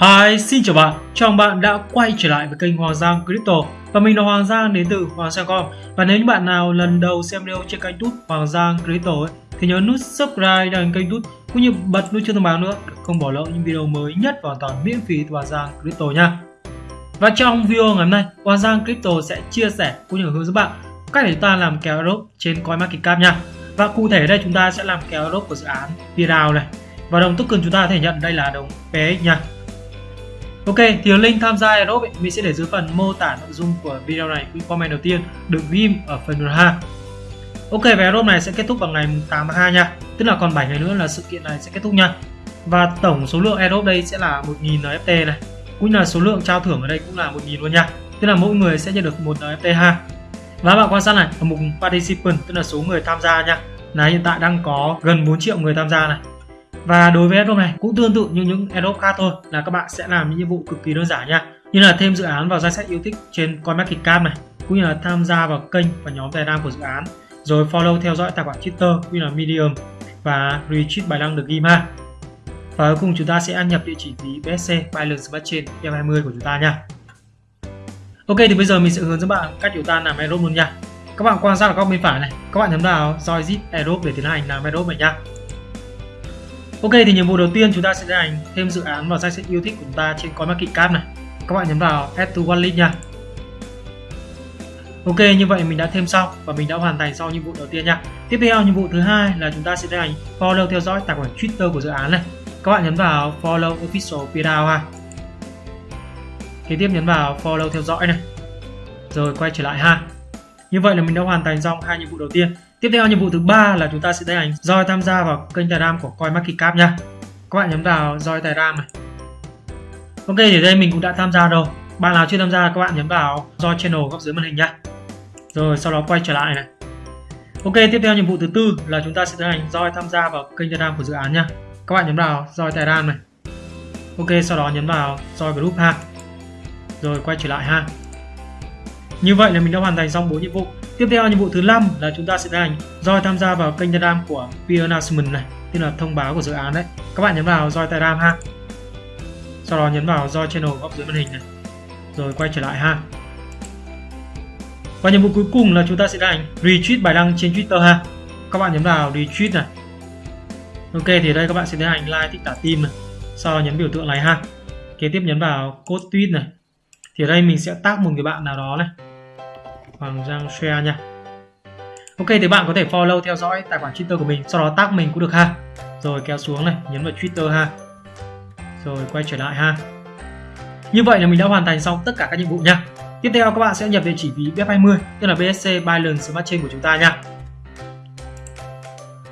Hi, xin chào bạn, chào mừng bạn đã quay trở lại với kênh Hoàng Giang Crypto. Và mình là Hoàng Giang đến từ Hoàng Giang.com Và nếu như bạn nào lần đầu xem video trên kênh YouTube Hoàng Giang Crypto ấy, thì nhớ nút subscribe đăng kênh YouTube cũng như bật nút chuông thông báo nữa để không bỏ lỡ những video mới nhất và hoàn toàn miễn phí từ Hoàng Giang Crypto nha. Và trong video ngày hôm nay, Hoàng Giang Crypto sẽ chia sẻ cũng như hướng dẫn bạn cách để chúng ta làm kèo drop trên CoinMarketCap nha. Và cụ thể đây chúng ta sẽ làm kèo drop của dự án Piedao này. Và đồng token chúng ta có thể nhận đây là đồng PX nha. Ok, thì link tham gia Aerobe mình sẽ để dưới phần mô tả nội dung của video này. Cái comment đầu tiên được ghim ở phần 2 Ok, và Aerobe này sẽ kết thúc vào ngày 8 tháng 2 nha. Tức là còn 7 ngày nữa là sự kiện này sẽ kết thúc nha. Và tổng số lượng Aerobe đây sẽ là 1.000 NFT này. Cũng là số lượng trao thưởng ở đây cũng là 1.000 luôn nha. Tức là mỗi người sẽ nhận được một NFT ha. Và bạn quan sát này, ở mục Participant tức là số người tham gia nha. Là hiện tại đang có gần 4 triệu người tham gia này và đối với Adobe này cũng tương tự như những Adobe khác thôi là các bạn sẽ làm những nhiệm vụ cực kỳ đơn giản nha. Như là thêm dự án vào danh sách yêu thích trên CoinMarketCap này, cũng như là tham gia vào kênh và nhóm Telegram của dự án, rồi follow theo dõi tài khoản Twitter cũng như là Medium và retweet bài đăng được ghim ha. Và cuối cùng chúng ta sẽ nhập địa chỉ ví BSC Binance Smart Chain F20 của chúng ta nha. Ok thì bây giờ mình sẽ hướng dẫn bạn cách chúng ta làm Adobe luôn nha. Các bạn quan sát ở góc bên phải này, các bạn nhấn vào join zip Adobe để tiến hành làm Adobe này nha. Ok, thì nhiệm vụ đầu tiên chúng ta sẽ hành thêm dự án vào danh sách yêu thích của chúng ta trên CoinMarketCap này. Các bạn nhấn vào Add to Wallet nha. Ok, như vậy mình đã thêm xong và mình đã hoàn thành xong nhiệm vụ đầu tiên nha. Tiếp theo, nhiệm vụ thứ hai là chúng ta sẽ tiến hành follow theo dõi tài khoản Twitter của dự án này. Các bạn nhấn vào follow official pdao ha. Kế tiếp nhấn vào follow theo dõi này. Rồi quay trở lại ha. Như vậy là mình đã hoàn thành xong hai nhiệm vụ đầu tiên. Tiếp theo nhiệm vụ thứ ba là chúng ta sẽ tiến hành join tham gia vào kênh Telegram của CoinMarketCap nha. Các bạn nhấn vào join Telegram này. Ok, thì đây mình cũng đã tham gia rồi. Bạn nào chưa tham gia, các bạn nhấn vào join channel góc dưới màn hình nha. Rồi, sau đó quay trở lại này. Ok, tiếp theo nhiệm vụ thứ tư là chúng ta sẽ tiến hành join tham gia vào kênh Telegram của dự án nha. Các bạn nhấn vào join Telegram này. Ok, sau đó nhấn vào join group ha. Rồi quay trở lại ha. Như vậy là mình đã hoàn thành xong 4 nhiệm vụ. Tiếp theo nhiệm vụ thứ năm là chúng ta sẽ tiến hành join tham gia vào kênh Telegram của Peer Announcement này, tức là thông báo của dự án đấy. Các bạn nhấn vào join Telegram ha. Sau đó nhấn vào join channel góc dưới màn hình này. Rồi quay trở lại ha. Và nhiệm vụ cuối cùng là chúng ta sẽ tiến hành retweet bài đăng trên Twitter ha. Các bạn nhấn vào retweet này. Ok thì đây các bạn sẽ tiến hành like thích tả tim này. Sau đó nhấn biểu tượng này ha. Kế tiếp nhấn vào code tweet này. Thì ở đây mình sẽ tag một người bạn nào đó này Hoàng Giang share nha. Ok, thì bạn có thể follow, theo dõi tài khoản Twitter của mình, sau đó tag mình cũng được ha. Rồi kéo xuống này, nhấn vào Twitter ha. Rồi quay trở lại ha. Như vậy là mình đã hoàn thành xong tất cả các nhiệm vụ nha. Tiếp theo các bạn sẽ nhập địa chỉ ví BF20 tức là BSC Binance Smart Chain của chúng ta nha.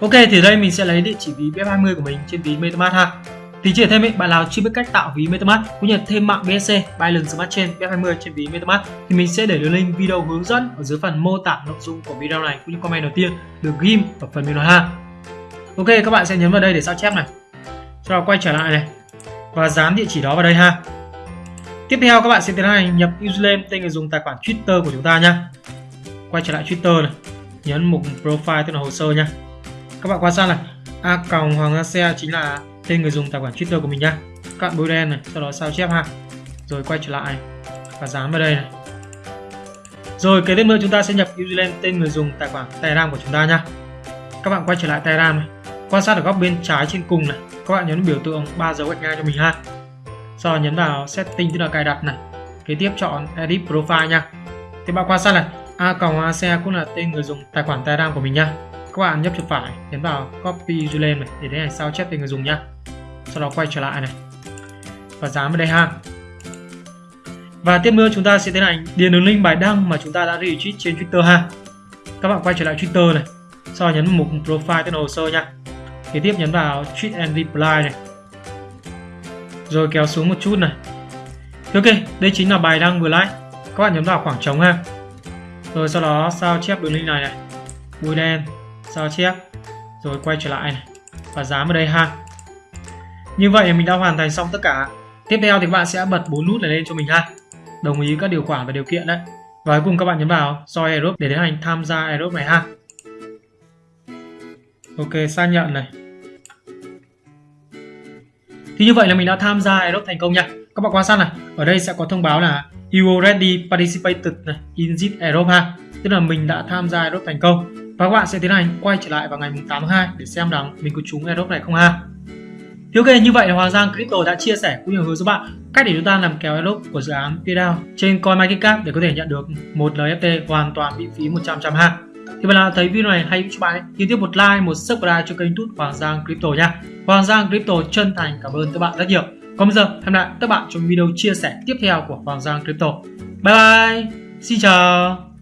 Ok, thì đây mình sẽ lấy địa chỉ ví BF20 của mình trên ví MetaMask ha thì chỉ thêm ý, bạn nào chưa biết cách tạo ví MetaMask cũng như thêm mạng BSC Binance Smart Chain BF20 trên ví MetaMask thì mình sẽ để đường link video hướng dẫn ở dưới phần mô tả nội dung của video này cũng như comment đầu tiên được ghim ở phần bình luận ha. Ok các bạn sẽ nhấn vào đây để sao chép này. Sau đó quay trở lại này và dán địa chỉ đó vào đây ha. Tiếp theo các bạn sẽ tiến hành nhập username tên người dùng tài khoản Twitter của chúng ta nhá. Quay trở lại Twitter này, nhấn mục profile tức là hồ sơ nha. Các bạn quan sát này, a còng hoàng gia xe chính là tên người dùng tài khoản Twitter của mình nhá. Cạn bôi đen này, sau đó sao chép ha. Rồi quay trở lại. Và dán vào đây này. Rồi kế tiếp nữa chúng ta sẽ nhập username tên người dùng tài khoản Telegram của chúng ta nhá. Các bạn quay trở lại Telegram này. Quan sát ở góc bên trái trên cùng này. Các bạn nhấn biểu tượng ba dấu gạch ngang cho mình ha. Sau đó nhấn vào setting, tức là cài đặt này. Kế tiếp chọn edit profile nha. Thì bạn quan sát này. A còng ac cũng là tên người dùng tài khoản Telegram của mình nha các bạn nhấp chuột phải, nhấn vào copy username này để tiến hành sao chép tên người dùng nhá sau đó quay trở lại này. Và dán vào đây ha. Và tiếp nữa chúng ta sẽ tiến hành điền đường link bài đăng mà chúng ta đã retweet trên Twitter ha. Các bạn quay trở lại Twitter này. Sau đó nhấn mục profile tên hồ sơ nha. Kế tiếp nhấn vào tweet and reply này. Rồi kéo xuống một chút này. Ok, đây chính là bài đăng vừa like các bạn nhấn vào khoảng trống ha. Rồi sau đó sao chép đường link này này. Bôi đen, sao chép. Rồi quay trở lại này. Và dán vào đây ha như vậy mình đã hoàn thành xong tất cả. Tiếp theo thì các bạn sẽ bật bốn nút này lên cho mình ha. Đồng ý các điều khoản và điều kiện đấy. Và cuối cùng các bạn nhấn vào join Aerobe để tiến hành tham gia Aerobe này ha. Ok, xác nhận này. Thì như vậy là mình đã tham gia Aerobe thành công nha. Các bạn quan sát này, ở đây sẽ có thông báo là you already participated in this Aerobe ha. Tức là mình đã tham gia Aerobe thành công. Và các bạn sẽ tiến hành quay trở lại vào ngày 8 tháng 2 để xem rằng mình có trúng Aerobe này không ha thì ok như vậy là Hoàng Giang Crypto đã chia sẻ cũng như hướng dẫn bạn. Cách để chúng ta làm kéo airdrop của dự án PayDAO trên CoinMarketCap để có thể nhận được một NFT hoàn toàn miễn phí 100 trăm ha. Thì bạn nào thấy video này hay cho bạn thì tiếp một like, một subscribe cho kênh YouTube Hoàng Giang Crypto nha. Hoàng Giang Crypto chân thành cảm ơn các bạn rất nhiều. Còn bây giờ, hẹn lại các bạn trong video chia sẻ tiếp theo của Hoàng Giang Crypto bye bye, xin chào.